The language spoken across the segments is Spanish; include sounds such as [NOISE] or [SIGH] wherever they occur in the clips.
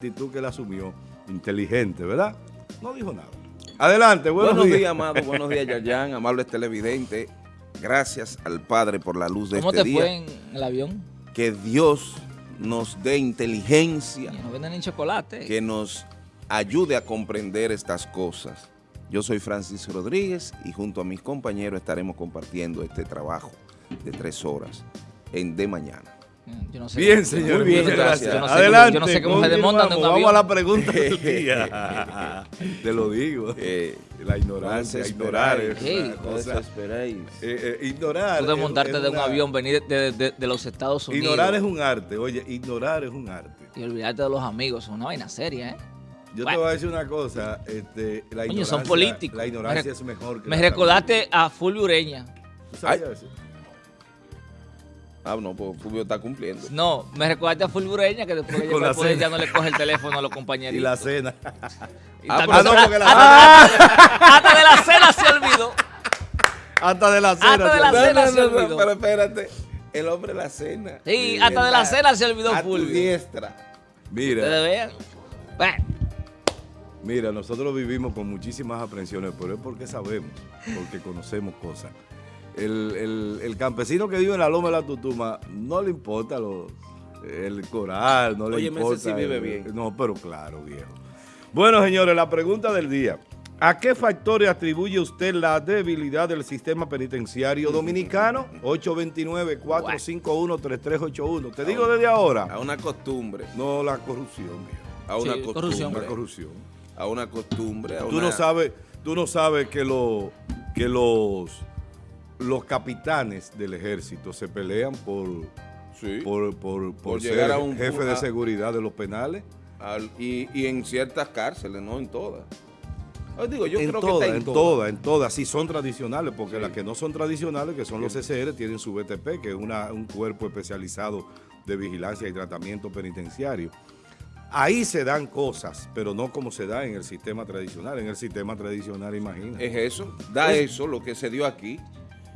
actitud que él asumió, inteligente, ¿verdad? No dijo nada. Adelante, buenos, buenos días. amado, buenos días, Yayan, amables televidentes. Gracias al Padre por la luz de este día. ¿Cómo te fue en el avión? Que Dios nos dé inteligencia. Que nos venden en chocolate. Que nos ayude a comprender estas cosas. Yo soy Francis Rodríguez y junto a mis compañeros estaremos compartiendo este trabajo de tres horas en De Mañana. Yo no sé bien, señor. Muy bien, gracias. Yo no sé Adelante. Cómo, yo no sé cómo se desmontan de un Vamos a la pregunta del [LAUGHS] día. Te lo digo. [LAUGHS] Eh, la ignorancia, ignorar. Hey, esperáis. Eh, eh, ignorar. Tú desmontarte de un avión, venir de, de, de, los Estados Unidos. Ignorar es un arte. Oye, ignorar es un arte. Y olvidarte de los amigos. Es una vaina seria, ¿eh? Yo bueno. te voy a decir una cosa. Este, la Coño, son políticos. La ignorancia es mejor que Me recordaste a Fulvio Ureña. ¿Tú sabías eso? Ah, no, pues Fulvio está cumpliendo. No, me recuerda a Fulvio Ureña que después que llega pues, ya no le coge el teléfono a los compañeros. Y la cena. Y ah, no, porque la hasta, hasta, hasta, de la cena se olvidó. Hasta de la cena. Hasta de la no, cena no, se olvidó. pero espérate. El hombre de la cena. Sí, hasta de la cena se olvidó a Fulvio. Tu diestra. Mira. Ustedes vean. Bueno. Mira, nosotros vivimos con muchísimas aprensiones, pero es porque sabemos, porque conocemos cosas. El, el, el, campesino que vive en la loma de la Tutuma no le importa lo, el coral, no le Oye, importa. Ese sí vive bien. No, pero claro, viejo. Bueno, señores, la pregunta del día. ¿A qué factores atribuye usted la debilidad del sistema penitenciario dominicano? 829-451-3381. Te digo desde ahora. A una costumbre. No, la corrupción, viejo. A una Sí, costumbre. corrupción. La corrupción. A una costumbre. A Tú una... no sabes, tú no sabes que, lo, que los, los capitanes del ejército se pelean por, Sí. por, por, por Por ser llegar a un- jefe de seguridad de los penales. Al- y, y en ciertas cárceles, no en todas. Yo digo, yo en creo todas, que está en en todas, en todas. Sí, son tradicionales, porque Sí. las que no son tradicionales, que son los CCR, tienen su BTP, que es una- un cuerpo especializado de vigilancia y tratamiento penitenciario. Ahí se dan cosas, pero no como se da en el sistema tradicional. En el sistema tradicional, imagina. Es eso, da Es- eso, lo que se dio aquí.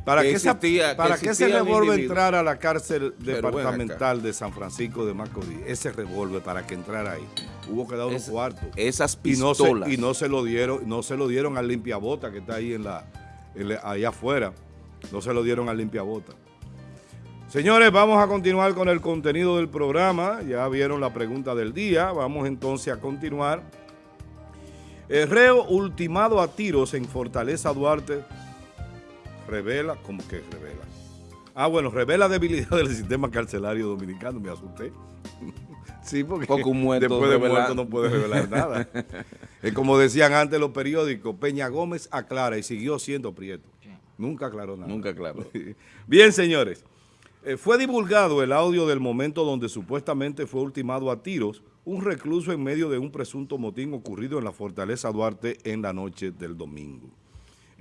¿Para que qué, se- existía- que para ese revólver individuo. entrar a la cárcel departamental de San Francisco de Macorís? Ese revólver para que entrara ahí. Hubo que dar unos Es- cuartos. Esas Y no, se, pistolas. y no se lo dieron, no se lo dieron al limpiabota que está ahí en la, en la- allá afuera. No se lo dieron al limpiabota. Señores, vamos a continuar con el contenido del programa. Ya vieron la pregunta del día. Vamos entonces a continuar. El reo ultimado a tiros en Fortaleza Duarte revela, ¿cómo que revela? Ah, bueno, revela debilidad del sistema carcelario dominicano, me asusté. [LAUGHS] sí, porque Porque un muerto después de revela- muerto no puede revelar nada. [LAUGHS] es como decían antes los periódicos, Peña Gómez aclara y siguió siendo prieto. Nunca aclaró nada. Nunca claro. [LAUGHS] Bien, señores. Eh, fue divulgado el audio del momento donde supuestamente fue ultimado a tiros un recluso en medio de un presunto motín ocurrido en la Fortaleza Duarte en la noche del domingo.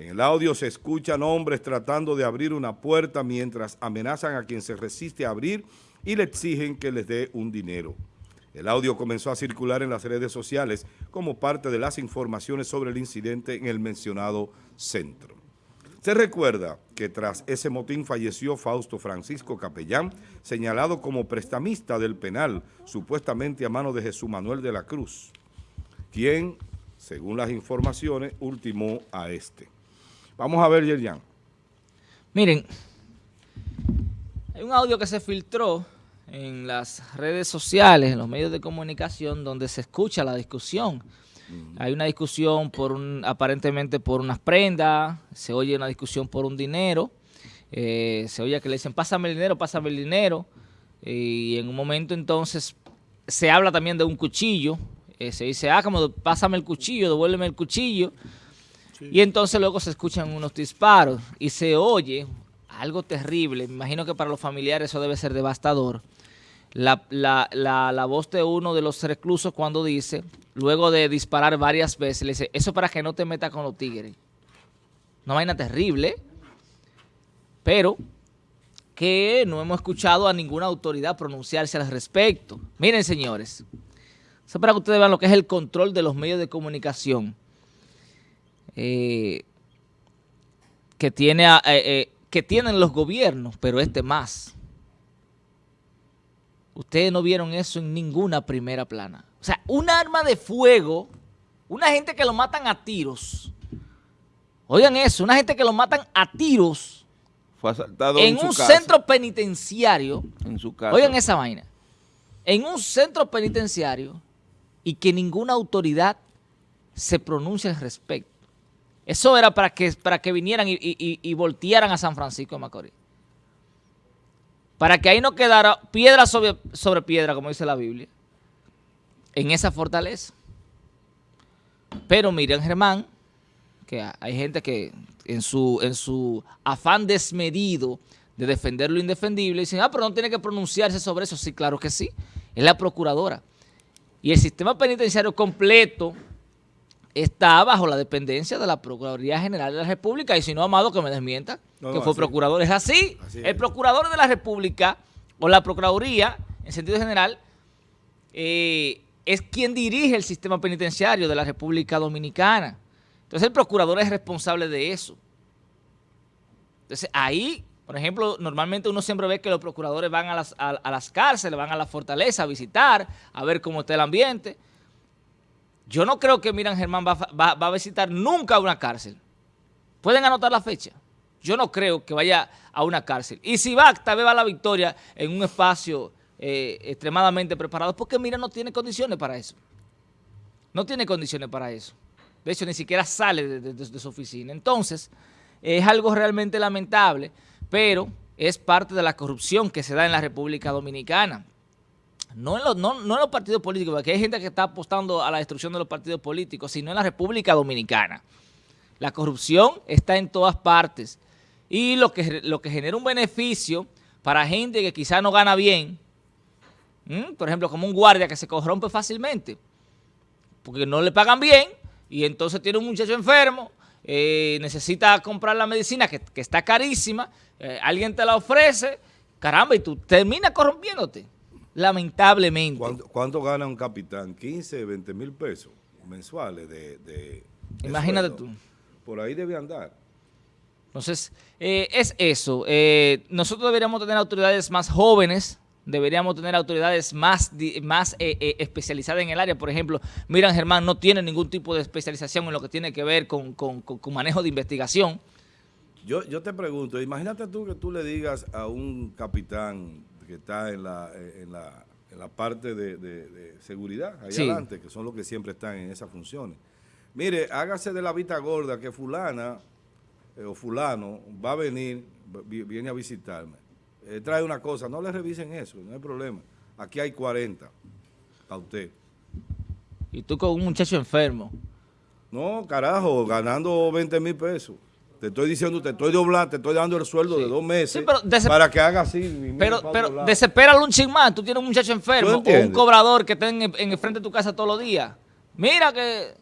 En el audio se escuchan hombres tratando de abrir una puerta mientras amenazan a quien se resiste a abrir y le exigen que les dé un dinero. El audio comenzó a circular en las redes sociales como parte de las informaciones sobre el incidente en el mencionado centro. Se recuerda que tras ese motín falleció Fausto Francisco Capellán, señalado como prestamista del penal, supuestamente a mano de Jesús Manuel de la Cruz, quien, según las informaciones, ultimó a este. Vamos a ver, Yerjan. Miren, hay un audio que se filtró en las redes sociales, en los medios de comunicación, donde se escucha la discusión. Hay una discusión por un, aparentemente por unas prendas, se oye una discusión por un dinero, eh, se oye que le dicen, pásame el dinero, pásame el dinero, y en un momento entonces se habla también de un cuchillo, eh, se dice, ah, como pásame el cuchillo, devuélveme el cuchillo, y entonces luego se escuchan unos disparos y se oye algo terrible. Me imagino que para los familiares eso debe ser devastador. La, la, la, la voz de uno de los reclusos cuando dice, luego de disparar varias veces, le dice, eso para que no te metas con los tigres. Una vaina terrible, pero que no hemos escuchado a ninguna autoridad pronunciarse al respecto. Miren, señores, eso para que ustedes vean lo que es el control de los medios de comunicación eh, que, tiene, eh, eh, que tienen los gobiernos, pero este más. Ustedes no vieron eso en ninguna primera plana. O sea, un arma de fuego, una gente que lo matan a tiros. Oigan eso, una gente que lo matan a tiros. Fue asaltado en, un centro penitenciario. En su casa. Oigan esa vaina. En un centro penitenciario y que ninguna autoridad se pronuncie al respecto. Eso era para que, para que vinieran y, y voltearan a San Francisco de Macorís. Para que ahí no quedara piedra sobre, sobre piedra, como dice la Biblia, en esa fortaleza. Pero miren, Germán, que hay gente que en su, en su afán desmedido de defender lo indefendible, dicen, ah, pero no tiene que pronunciarse sobre eso. Sí, claro que sí. Es la procuradora. Y el sistema penitenciario completo está bajo la dependencia de la Procuraduría General de la República. Y si no, Amado, que me desmienta, que fue procurador. Es así. el procurador de la República, o la Procuraduría, en sentido general, eh, es quien dirige el sistema penitenciario de la República Dominicana. Entonces, el procurador es responsable de eso. Entonces, ahí por ejemplo, normalmente uno siempre ve que los procuradores van a las, a, las cárceles, van a la fortaleza a visitar, a ver cómo está el ambiente. Yo no creo que Miran Germán va, a visitar nunca una cárcel. Pueden anotar la fecha. Yo no creo que vaya a una cárcel. Y si va, tal vez va a la victoria en un espacio eh, extremadamente preparado, porque Miran no tiene condiciones para eso. No tiene condiciones para eso. De hecho, ni siquiera sale de su oficina. Entonces, es algo realmente lamentable pero es parte de la corrupción que se da en la República Dominicana. No en, los, no, en los partidos políticos, porque hay gente que está apostando a la destrucción de los partidos políticos, sino en la República Dominicana. La corrupción está en todas partes. Y lo que, lo que genera un beneficio para gente que quizá no gana bien, por ejemplo, como un guardia que se corrompe fácilmente, porque no le pagan bien, y entonces tiene un muchacho enfermo, eh, necesita comprar la medicina que, está carísima, eh, alguien te la ofrece, caramba, y tú terminas corrompiéndote, lamentablemente. ¿Cuánto, gana un capitán? 15, 20 mil pesos mensuales de, Imagínate tú. Por ahí debe andar. Entonces, eh, es eso. nosotros deberíamos tener autoridades más jóvenes, deberíamos tener autoridades más, más eh, eh, especializadas en el área. Por ejemplo, Miran Germán no tiene ningún tipo de especialización en lo que tiene que ver con, manejo de investigación. Yo, yo te pregunto, imagínate tú que tú le digas a un capitán que está en la, en la, en la parte de, seguridad, ahí adelante, que son los que siempre están en esas funciones. Mire, hágase de la vista gorda que fulana eh, o fulano va a venir, viene a visitarme eh, trae una cosa, no le revisen eso, no hay problema. Aquí hay 40 para usted. ¿Y tú con un muchacho enfermo? No, carajo, ganando 20 mil pesos. Te estoy diciendo, te estoy doblando, te estoy dando el sueldo de dos meses para que haga así. Pero, pero desespera un ching más. Tú tienes un muchacho enfermo o un cobrador que está en, el frente de tu casa todos los días. Mira que...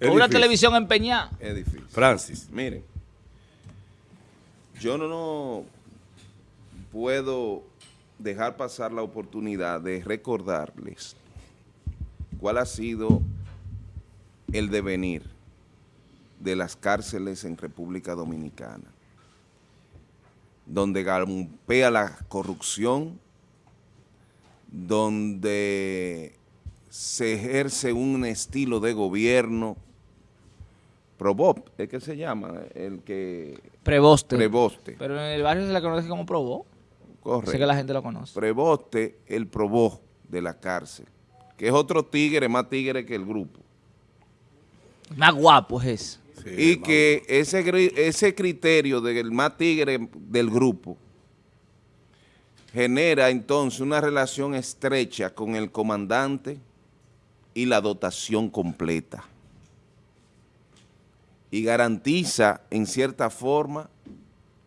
una televisión empeñada. Es difícil. Francis, miren yo no, puedo dejar pasar la oportunidad de recordarles cuál ha sido el devenir de las cárceles en República Dominicana, donde galpea la corrupción, donde se ejerce un estilo de gobierno Probop, es que se llama, el que... Preboste. Preboste. Pero en el barrio se la conoce como Probó. Correcto. Sé que la gente lo conoce. Preboste, el Probó de la cárcel, que es otro tigre, más tigre que el grupo. Más guapo es y que ese, ese criterio del más tigre del grupo genera entonces una relación estrecha con el comandante y la dotación completa. Y garantiza en cierta forma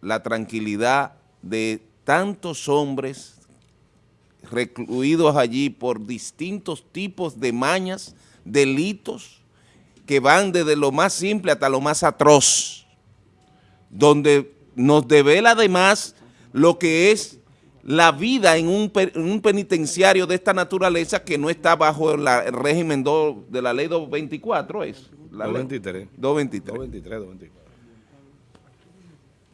la tranquilidad de tantos hombres recluidos allí por distintos tipos de mañas, delitos, que van desde lo más simple hasta lo más atroz, donde nos devela además lo que es la vida en un, penitenciario de esta naturaleza que no está bajo el régimen de la ley 224, es. 223. 223. 223,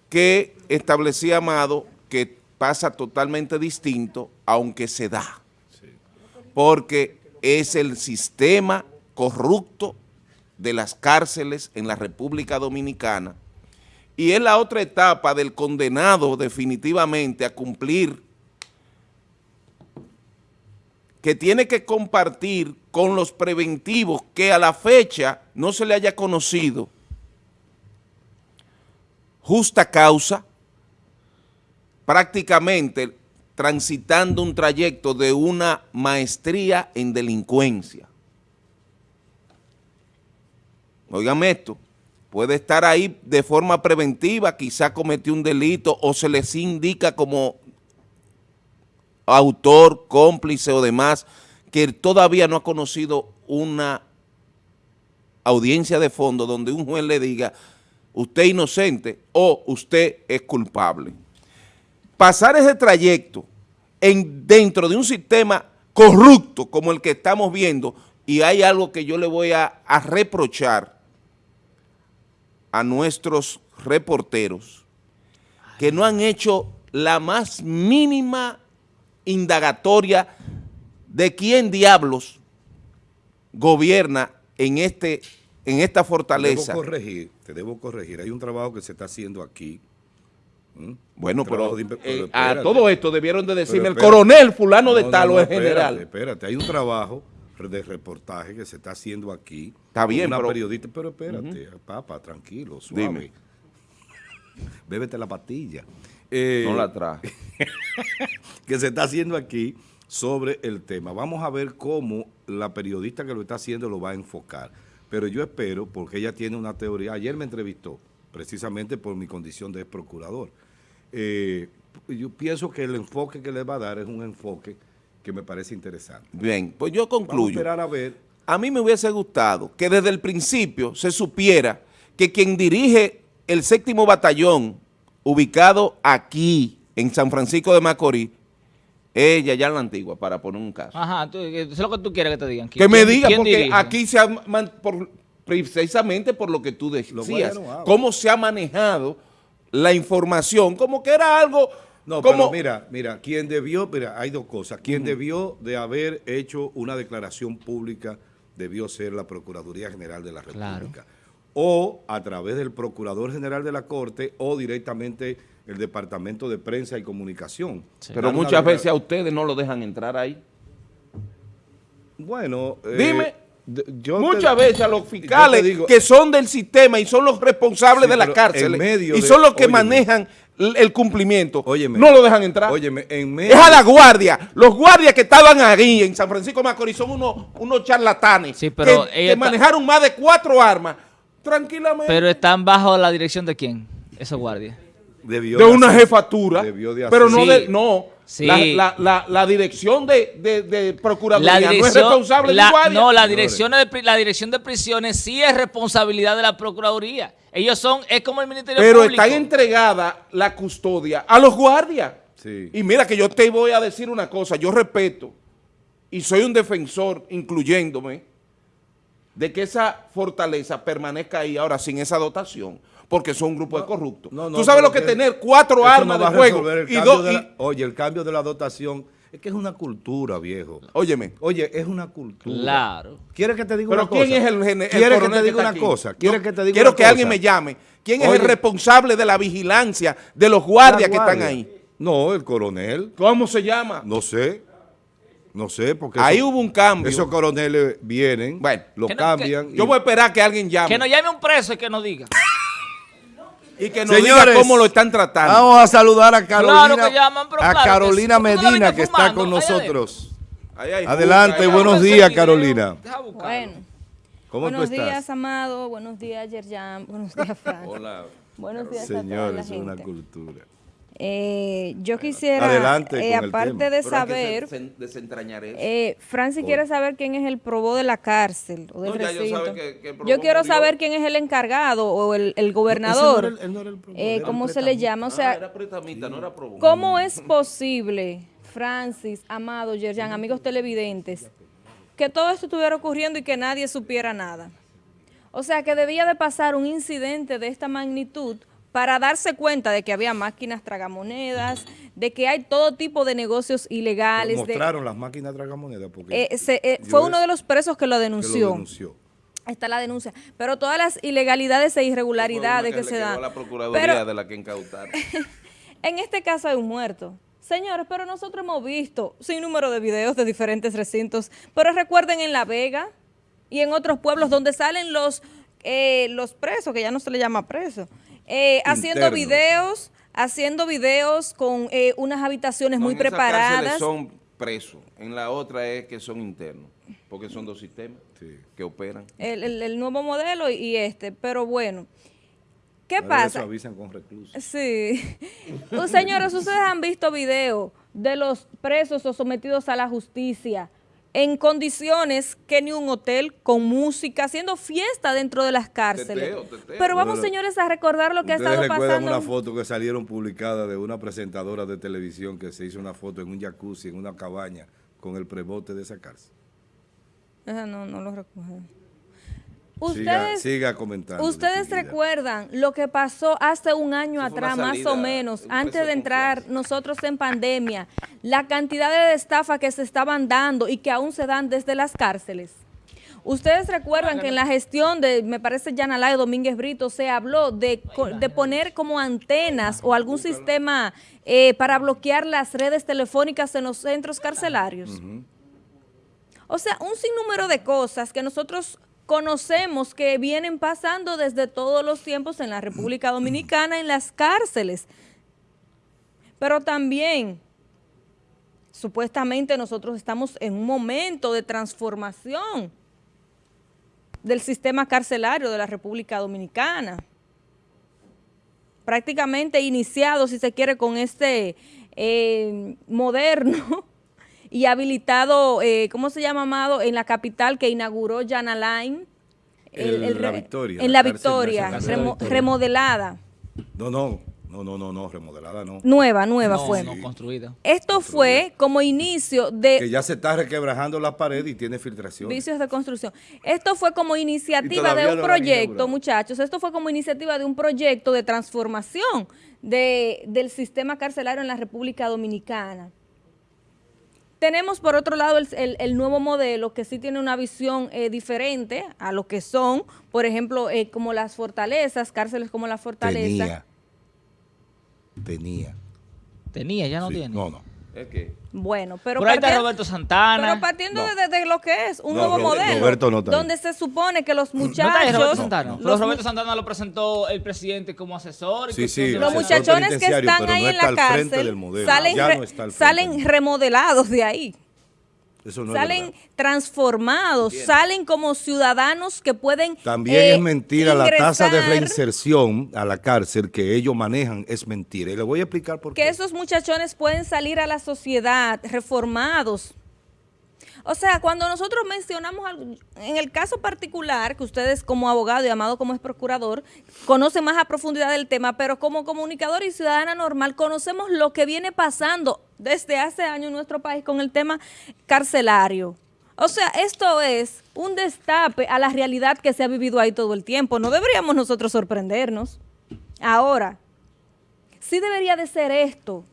Que establecía Amado que pasa totalmente distinto, aunque se da. porque es el sistema corrupto de las cárceles en la República Dominicana y es la otra etapa del condenado definitivamente a cumplir que tiene que compartir con los preventivos que a la fecha no se le haya conocido justa causa, prácticamente transitando un trayecto de una maestría en delincuencia. Oigan esto, puede estar ahí de forma preventiva, quizá cometió un delito o se les indica como autor, cómplice o demás, que todavía no ha conocido una audiencia de fondo donde un juez le diga usted es inocente o usted es culpable. Pasar ese trayecto en, dentro de un sistema corrupto como el que estamos viendo, y hay algo que yo le voy a reprochar a nuestros reporteros, que no han hecho la más mínima indagatoria de quién diablos gobierna en, este, en esta fortaleza. Te debo corregir, te debo corregir. Hay un trabajo que se está haciendo aquí. ¿Mm? Bueno, pero, de eh, pero a todo esto debieron de decirme el coronel fulano de No, tal no, o no, el general. Espérate, espérate, hay un trabajo de reportaje que se está haciendo aquí. Está bien, una pero- periodista, pero espérate, papá, tranquilo, suave. Dime. [LAUGHS] Bébete la pastilla. Eh, No la traje. [LAUGHS] que se está haciendo aquí sobre el tema. Vamos a ver cómo la periodista que lo está haciendo lo va a enfocar. Pero yo espero, porque ella tiene una teoría, ayer me entrevistó, precisamente por mi condición de ex procurador. Eh, yo pienso que el enfoque que le va a dar es un enfoque que me parece interesante. Bien, pues yo Vamos a concluyo. esperar a ver. A mí me hubiese gustado que desde el principio se supiera que quien dirige el séptimo batallón ubicado aquí en San Francisco de Macorís es Yayán la Antigua, para poner un caso. Ajá, tú, eso es lo que tú quieres que te digan. que me ¿Quién- diga, porque dirige? aquí se ha, man- por- precisamente por lo que tú decías, bueno, ah, cómo se ha manejado la información, como que era algo, No, pero mira, mira, quien debió, mira, hay dos cosas. Quien debió de haber hecho una declaración pública debió ser la Procuraduría General de la Claro. República. O a través del Procurador General de la Corte o directamente el Departamento de Prensa y Comunicación. pero Dar muchas veces a ustedes no lo dejan entrar ahí. Bueno, eh, Dime. yo Muchas te- veces a los fiscales digo- que son del sistema y son los responsables Sí, de las pero cárceles en medio y de- son los que óyeme. manejan el cumplimiento, Óyeme. no lo dejan entrar. Óyeme, en es a la guardia. Los guardias que estaban ahí en San Francisco de Macorís son unos, unos charlatanes Sí, pero que, ella que está- manejaron más de cuatro armas tranquilamente Pero están bajo la dirección de quién, esos guardias. debió de una hacer- jefatura, debió de pero no Sí. de, no. Sí. La, la- la- la dirección de, de, de Procuraduría La no es responsable la- de guardia. no, la dirección, de, la dirección de prisiones sí es responsabilidad de la Procuraduría. Ellos son, es como el Ministerio Pero Público. está entregada la custodia a los guardias. Sí. Y mira que yo te voy a decir una cosa, yo respeto y soy un defensor, incluyéndome, de que esa fortaleza permanezca ahí ahora sin esa dotación, porque son un grupo de corruptos. No, no, Tú sabes pero lo que que tener cuatro armas de fuego y dos... y- Oye, el cambio de la dotación es que es una cultura, viejo. óyeme, Oye, es una cultura. Claro. ¿Quieres que te diga pero una cosa? ¿quién es el, el ¿Quieres que te diga una aquí? cosa? ¿Quieres que te diga Quiero una que cosa? alguien me llame. ¿Quién es el responsable de la vigilancia de los guardias que están ahí? No, el coronel. ¿Cómo se llama? No sé. No sé, porque Ahí eso- hubo un cambio. esos coroneles vienen, Bueno. lo no- cambian. y- Yo voy a esperar que alguien llame. Que nos llame un preso y que nos diga. Y que nos Señores, diga cómo lo están tratando. Vamos a saludar a Carolina, Claro que llaman, pero a claro que Carolina sí. Medina, que está con nosotros. Ahí hay Adelante, ahí buenos hay- días, Carolina. Bueno, ¿Cómo buenos tú estás? días, Amado. Buenos días, Yerjan. Buenos días, Fran. Hola. Buenos días a toda la Señores, es una gente. cultura. Eh, yo quisiera, adelante eh, el aparte de saber, desen- desentrañar eso. eh, Francis quiere saber quién es el probó de la cárcel o del No, yo recinto. sabe que- que el probó yo quiero murió. saber quién es el encargado o el, el gobernador, no era el- él no era el probó, eh, era ¿cómo el se le llama? O Ah, sea, era pretamita, no era probo. ¿Cómo es posible, Francis, Amado, Yerjan, amigos televidentes, que todo esto estuviera ocurriendo y que nadie supiera nada? O sea, que debía de pasar un incidente de esta magnitud para darse cuenta de que había máquinas tragamonedas, de que hay todo tipo de negocios ilegales. Mostraron las máquinas tragamonedas porque eh, se- eh, fue es- uno de los presos que lo que lo denunció. denunció. Está la denuncia. Pero todas las ilegalidades e irregularidades que una se dan. la Procuraduría Pero de la que incautaron. [LAUGHS] en este caso hay un muerto. Señores, pero nosotros hemos visto sin número de videos de diferentes recintos. Pero recuerden en La Vega y en otros pueblos donde salen los, eh, los presos, que ya no se le llama presos, eh, haciendo videos, haciendo videos con eh, unas habitaciones No, muy en preparadas. son presos. En la otra es que son internos. Porque son dos sistemas Sí. que operan. El, el- el nuevo modelo y, este. Pero bueno, ¿qué Ahora pasa? avisan con reclusos. Sí. Uh, Señores, ustedes han visto videos de los presos o sometidos a la justicia en condiciones que ni un hotel, con música, haciendo fiesta dentro de las cárceles. Teteo, teteo. Pero vamos, Bueno, señores, a recordar lo que ha estado recuerdan pasando. una foto que salieron publicada de una presentadora de televisión que se hizo una foto en un jacuzzi, en una cabaña, con el prebote de esa cárcel. Esa no, no lo recuerdo. Ustedes, siga comentando. Ustedes distinguida. recuerdan lo que pasó hace un año Eso atrás, más o menos, antes de entrar confianza. nosotros en pandemia, la cantidad de estafas que se estaban dando y que aún se dan desde las cárceles. Ustedes recuerdan que en la gestión de, me parece, Yanalay Domínguez Brito, se habló de poner como antenas o algún sistema eh, para bloquear las redes telefónicas en los centros carcelarios. O sea, un sinnúmero de cosas que nosotros conocemos que vienen pasando desde todos los tiempos en la República Dominicana, en las cárceles. Pero también, supuestamente nosotros estamos en un momento de transformación del sistema carcelario de la República Dominicana. Prácticamente iniciado, si se quiere, con este eh, moderno y habilitado, eh, ¿cómo se llama, Amado? En la capital que inauguró Jan Alain. El- la Victoria, En la Victoria, nacional de la remo- Victoria. remodelada. No, no, no, no, no, no, remodelada no. Nueva, nueva no, fue. no construida. Esto fue como inicio de Que ya se está requebrajando la pared y tiene filtración. Vicios de construcción. Esto fue como iniciativa de un no proyecto, muchachos. Esto fue como iniciativa de un proyecto de transformación de, del sistema carcelario en la República Dominicana. Tenemos por otro lado el, el- el nuevo modelo que sí tiene una visión eh, diferente a lo que son, por ejemplo, eh, como las fortalezas, cárceles como la fortaleza. Tenía. Tenía. Tenía, ya no Sí, tiene. No, no. Es que Bueno, pero Por ahí está Roberto Santana. Pero partiendo No. de, de lo que es un No, nuevo modelo, Roberto no está ahí. donde se supone que los ¿No está ahí muchachos, Roberto Santana? Los Roberto Santana lo presentó el presidente como asesor. y Sí, sí, los muchachones que están ahí no en la cárcel salen, ya re- no está al frente salen del- remodelados de ahí, no salen transformados, salen como ciudadanos que pueden También eh, es mentira la tasa de reinserción a la cárcel que ellos manejan, es mentira. Y le voy a explicar por que qué. esos muchachones pueden salir a la sociedad reformados. O sea, cuando nosotros mencionamos algo, en el caso particular, que ustedes como abogado y Amado como es procurador, conocen más a profundidad del tema, pero como comunicador y ciudadana normal, conocemos lo que viene pasando desde hace años en nuestro país con el tema carcelario. O sea, esto es un destape a la realidad que se ha vivido ahí todo el tiempo. No deberíamos nosotros sorprendernos. Ahora, sí debería de ser esto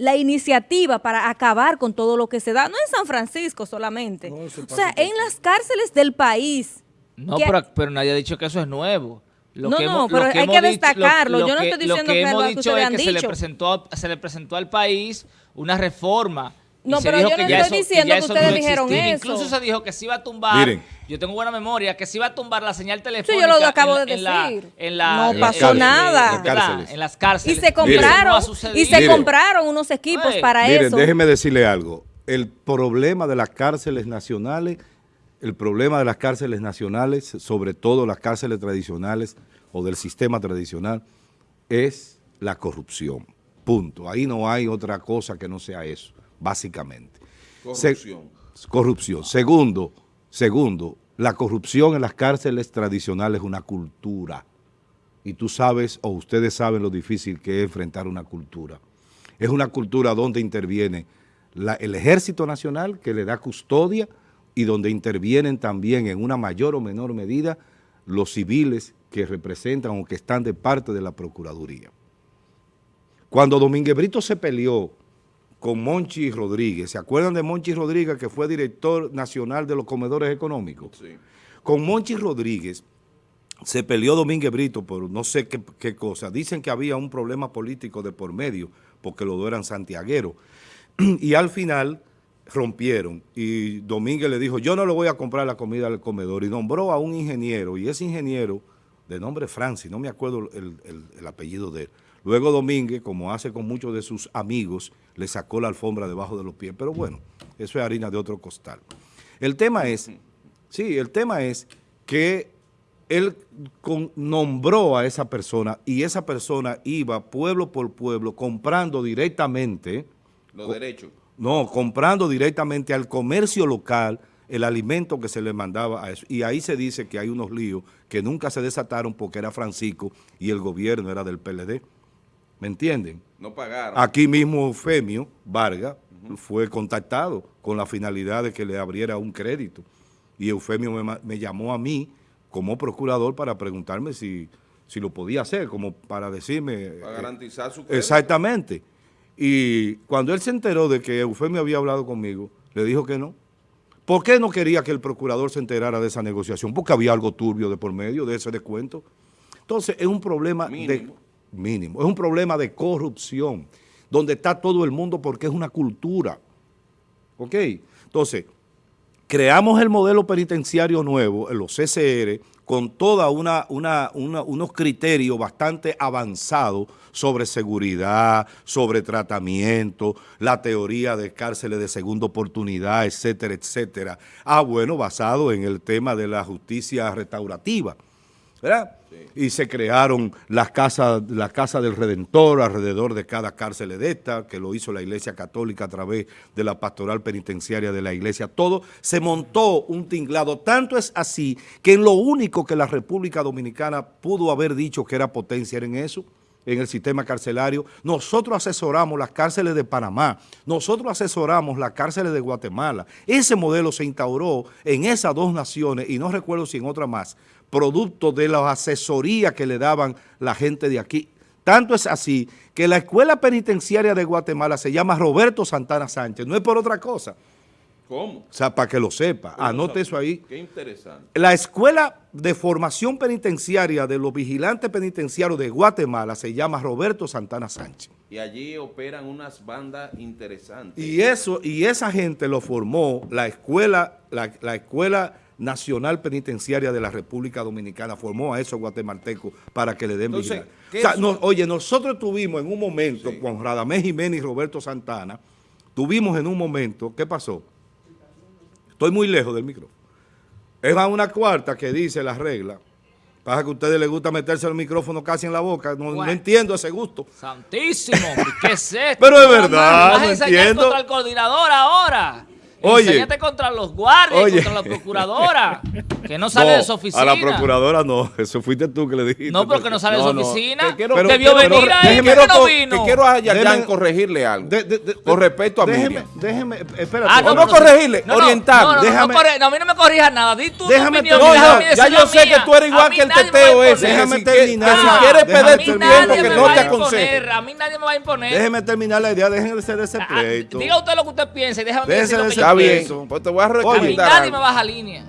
la iniciativa para acabar con todo lo que se da, no en San Francisco solamente, No, o sea, en las cárceles del país. No, que- pero, pero nadie ha dicho que eso es nuevo. Lo No, que no, hemos- lo pero hay que dicho- destacarlo. Yo no estoy lo diciendo que que hemos lo que dicho ustedes es han que se le, dicho. presentó, se le presentó al país una reforma. No, pero yo no estoy eso- diciendo ya que no ustedes a dijeron existir. eso. Incluso se dijo que se iba a tumbar, Miren. yo tengo buena memoria, que se iba a tumbar la señal telefónica. yo lo acabo en- de en la- decir. en la- No en- pasó nada. en- En las cárceles. Y se no compraron, y se Miren. compraron unos equipos Oye, para Miren, eso. déjeme decirle algo. El problema de las cárceles nacionales, el problema de las cárceles nacionales, sobre todo las cárceles tradicionales o del sistema tradicional, es la corrupción. Punto. Ahí no hay otra cosa que no sea eso, básicamente. Se- corrupción. corrupción. Segundo, segundo, la corrupción en las cárceles tradicionales es una cultura. Y tú sabes, o ustedes saben lo difícil que es enfrentar una cultura. Es una cultura donde interviene la- el Ejército Nacional, que le da custodia, y donde intervienen también en una mayor o menor medida los civiles que representan o que están de parte de la Procuraduría. Cuando Domínguez Brito se peleó con Monchi Rodríguez. ¿Se acuerdan de Monchi Rodríguez, que fue director nacional de los comedores económicos? Sí. Con Monchi Rodríguez se peleó Domínguez Brito por no sé qué, qué cosa. Dicen que había un problema político de por medio, porque los dos eran santiagueros. [CLEARS THROAT] Y al final rompieron y Domínguez le dijo, yo no le voy a comprar la comida al comedor y nombró a un ingeniero y ese ingeniero, de nombre Francis, no me acuerdo el, el- el apellido de él, luego Domínguez, como hace con muchos de sus amigos, le sacó la alfombra debajo de los pies, pero bueno, eso es harina de otro costal. El tema es, sí, el tema es que él con- nombró a esa persona y esa persona iba pueblo por pueblo comprando directamente Los derechos. no, comprando directamente al comercio local el alimento que se le mandaba a eso. Y ahí se dice que hay unos líos que nunca se desataron porque era Francisco y el gobierno era del PLD. ¿Me entienden? No pagaron. Aquí mismo Eufemio Vargas fue contactado con la finalidad de que le abriera un crédito. Y Eufemio me, me llamó a mí como procurador para preguntarme si, si lo podía hacer, como para decirme... para eh, garantizar su crédito. Exactamente. Y cuando él se enteró de que Eufemio había hablado conmigo, le dijo que no. ¿Por qué no quería que el procurador se enterara de esa negociación? Porque había algo turbio de por medio de ese descuento. Entonces, es un problema de Mínimo. es un problema de corrupción, donde está todo el mundo porque es una cultura. ¿Ok? Entonces, creamos el modelo penitenciario nuevo, los CCR, con toda una- una- unos criterios bastante avanzados sobre seguridad, sobre tratamiento, la teoría de cárceles de segunda oportunidad, etcétera, etcétera. Ah, bueno, basado en el tema de la justicia restaurativa. ¿verdad? Y se crearon las casas, la Casa del Redentor alrededor de cada cárcel de esta, que lo hizo la Iglesia Católica a través de la pastoral penitenciaria de la Iglesia. Todo se montó un tinglado. Tanto es así que en lo único que la República Dominicana pudo haber dicho que era potencia era en eso, en el sistema carcelario. Nosotros asesoramos las cárceles de Panamá, nosotros asesoramos las cárceles de Guatemala. Ese modelo se instauró en esas dos naciones y no recuerdo si en otra más, producto de la asesoría que le daban la gente de aquí. Tanto es así que la escuela penitenciaria de Guatemala se llama Roberto Santana Sánchez, no es por otra cosa. ¿Cómo? O sea, para que lo sepa, anote eso ahí. Qué interesante. La Escuela de Formación Penitenciaria de los Vigilantes Penitenciarios de Guatemala se llama Roberto Santana Sánchez. Y allí operan unas bandas interesantes. Y eso, y esa gente lo formó la escuela, la, la escuela nacional penitenciaria de la República Dominicana, formó a esos guatemaltecos para que le den Entonces, vigilancia. ¿qué O sea, es- no- oye, nosotros tuvimos en un momento Sí. con Radamés Jiménez y Roberto Santana, tuvimos en un momento, ¿qué pasó? Estoy muy lejos del micrófono. Es a una cuarta que dice la regla. Pasa que a ustedes les gusta meterse el micrófono casi en la boca. No, no entiendo ese gusto. Santísimo, ¿qué es [LAUGHS] esto? Pero es verdad, ¿Vas no a enseñar entiendo. contra el coordinador ahora? Oye. Enséñate contra los guardias, Oye. contra la procuradora, que no sale No, de su oficina. A la procuradora no, eso fuiste tú que le dijiste. No, porque no sale de su no, oficina. te quiero- Debió pero- venir pero ahí, déjeme- ¿por qué no vino? Te quiero a corregirle algo. De- de- de- con respecto a déjeme, Miriam. Déjeme, espérate. Ah, no, pero corregirle, no, no, orientar. No, Déjame- no, corre- no, a mí no me corrijas nada. Di tu Déjame opinión. terminar. déjame ya yo sé que tú eres igual que el teteo ese. Déjame que si quieres- terminar. que si quieres perder A tu tiempo, nadie que me no va te a imponer. aconseje. A mí nadie me va a imponer. Déjeme terminar la idea, déjense de ese Ah, pleito. Diga usted lo que usted piensa y déjame decir lo que yo Está bien, pues te voy a recomendar nadie me baja línea.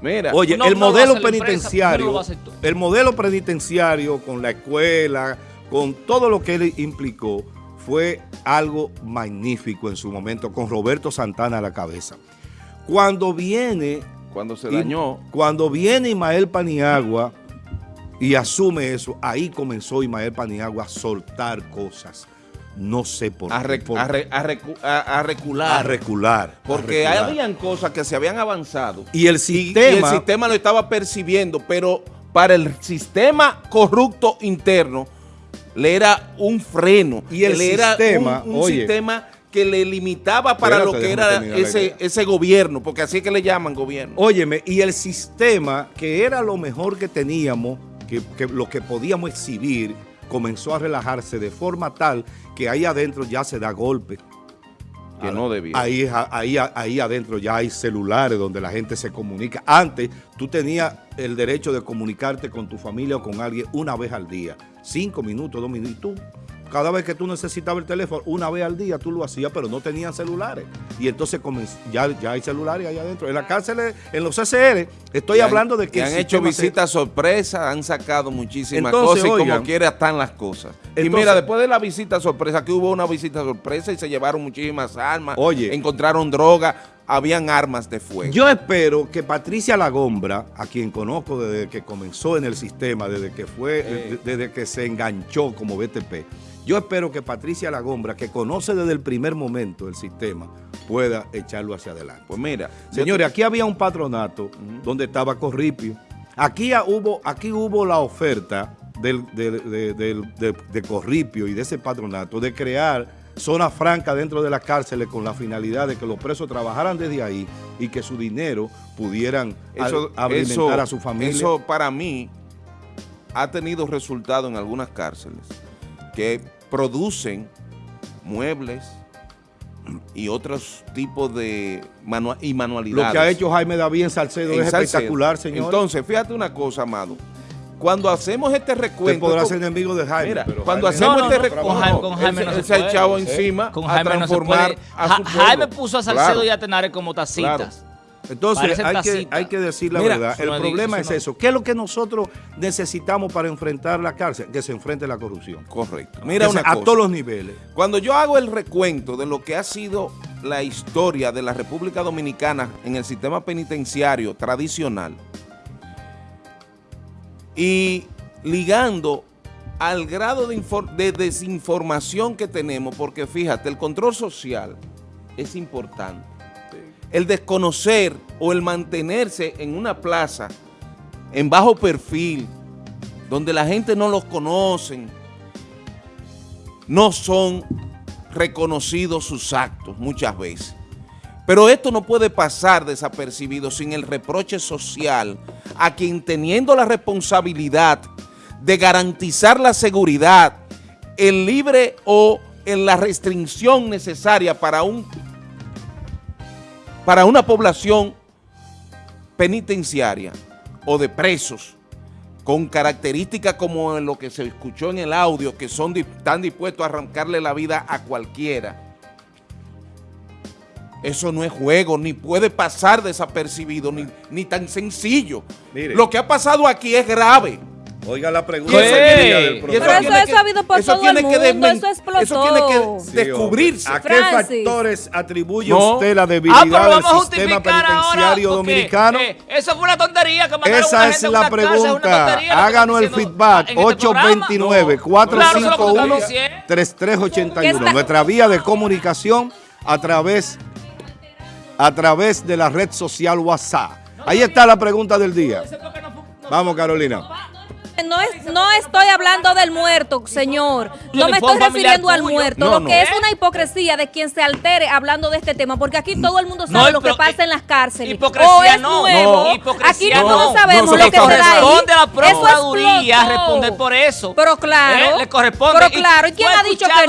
Mira, Oye, No, el no modelo empresa, penitenciario, no el modelo penitenciario con la escuela, con todo lo que él implicó, fue algo magnífico en su momento, con Roberto Santana a la cabeza. Cuando viene cuando se Y dañó, Cuando viene Ismael Paniagua y asume eso, ahí comenzó Ismael Paniagua a soltar cosas. No sé por a, qué. por- a re- a recu- a- a recular. a recular. porque recular. habían cosas que se habían avanzado. Y el sistema... y el sistema lo estaba percibiendo, pero para el sistema corrupto interno le era un freno. Y el le era sistema, un, un oye. sistema que le limitaba para lo que era ese, ese gobierno, porque así es que le llaman gobierno. Óyeme, y el sistema, que era lo mejor que teníamos, que, que lo que podíamos exhibir, comenzó a relajarse de forma tal que ahí adentro ya se da golpe. que no debía. Ahí, ahí, ahí adentro ya hay celulares donde la gente se comunica. Antes tú tenías el derecho de comunicarte con tu familia o con alguien una vez al día. Cinco minutos, dos minutos. Y tú cada vez que tú necesitabas el teléfono, una vez al día tú lo hacías, pero no tenían celulares. Y entonces ya, ya hay celulares allá adentro. En las cárceles, en los CCR, estoy han- hablando de que... han hecho visitas sorpresa, han sacado muchísimas Entonces, cosas y como quiera están las cosas. y mira, después de la visita sorpresa, que hubo una visita sorpresa y se llevaron muchísimas armas, Oye. encontraron droga, habían armas de fuego. Yo espero que Patricia Lagombra, a quien conozco desde que comenzó en el sistema, desde que fue, de- desde que se enganchó como BTP, yo espero que Patricia Lagombra, que conoce desde el primer momento el sistema, pueda echarlo hacia adelante. pues mira, Señores, aquí había un patronato donde estaba Corripio. Aquí hubo, aquí hubo la oferta del, del- de, del- de- de Corripio y de ese patronato de crear zona franca dentro de las cárceles con la finalidad de que los presos trabajaran desde ahí y que su dinero pudieran eso, alimentar eso- a su familia. Eso para mí ha tenido resultado en algunas cárceles que producen muebles y otros tipos de manua- y manualidades. Lo que ha hecho Jaime David en Salcedo en es Salcedo. espectacular, señor. Entonces, fíjate una cosa, amado. Cuando hacemos este recuento... podrá esto- ser enemigo de Jaime. Mira, pero cuando Jaime- hacemos No, no, este no, recuento... con Jaime- con Jaime él, no se- se él se ha echado ¿Eh? encima Con a Jaime no se transformar puede. a su pueblo. Jaime puso a Salcedo Claro. y a Tenares como tacitas. Entonces hay que, tacitas. hay que decir la Mira, verdad. El problema es eso. ¿Qué es lo que nosotros necesitamos para enfrentar la cárcel? Que se enfrente la corrupción. Correcto. Mira Que una a cosa. todos los niveles. Cuando yo hago el recuento de lo que ha sido la historia de la República Dominicana en el sistema penitenciario tradicional y ligando al grado de desinformación que tenemos, porque fíjate, el control social es importante. El desconocer o el mantenerse en una plaza en bajo perfil, donde la gente no los conocen, no son reconocidos sus actos muchas veces. Pero esto no puede pasar desapercibido sin el reproche social a quien teniendo la responsabilidad de garantizar la seguridad, el libre o en la restricción necesaria para, un, para una población penitenciaria o de presos con características como en lo que se escuchó en el audio, que son están dispuestos a arrancarle la vida a cualquiera. Eso no es juego, ni puede pasar desapercibido, ni, ni tan sencillo. Mire. Lo que ha pasado aquí es grave. Oiga la pregunta ¿Qué? del Y Pero eso es que- sabido por eso todo tiene el que mundo, desmen- eso explotó. Eso tiene que Sí, descubrirse. ¿A qué Francis. factores atribuye No. usted la Ah, debilidad pero del sistema ahora. penitenciario porque, dominicano? eh, eso fue una tontería que mandaron Esa una es gente la una una pregunta. que Háganos el feedback. en este programa. 829 No. Claro, eso es lo que estamos 451 diciendo. 3381 ¿Qué está- Nuestra vía de comunicación a través, a través de la red social WhatsApp. Ahí está la pregunta del día. Eso Vamos, Carolina. No, es, no estoy hablando del muerto, señor. No me estoy refiriendo al muerto. No, lo no. que es una hipocresía de quien se altere hablando de este tema, porque aquí todo el mundo No, sabe lo que pasa en las cárceles. hipocresía o es no, nuevo. no, hipocresía aquí no. No, sabemos no, lo que se da ahí. corresponde a la Procuraduría responder por eso. Pero claro. ¿Eh? Le corresponde. Pero claro. ¿Y quién ha dicho que escuchado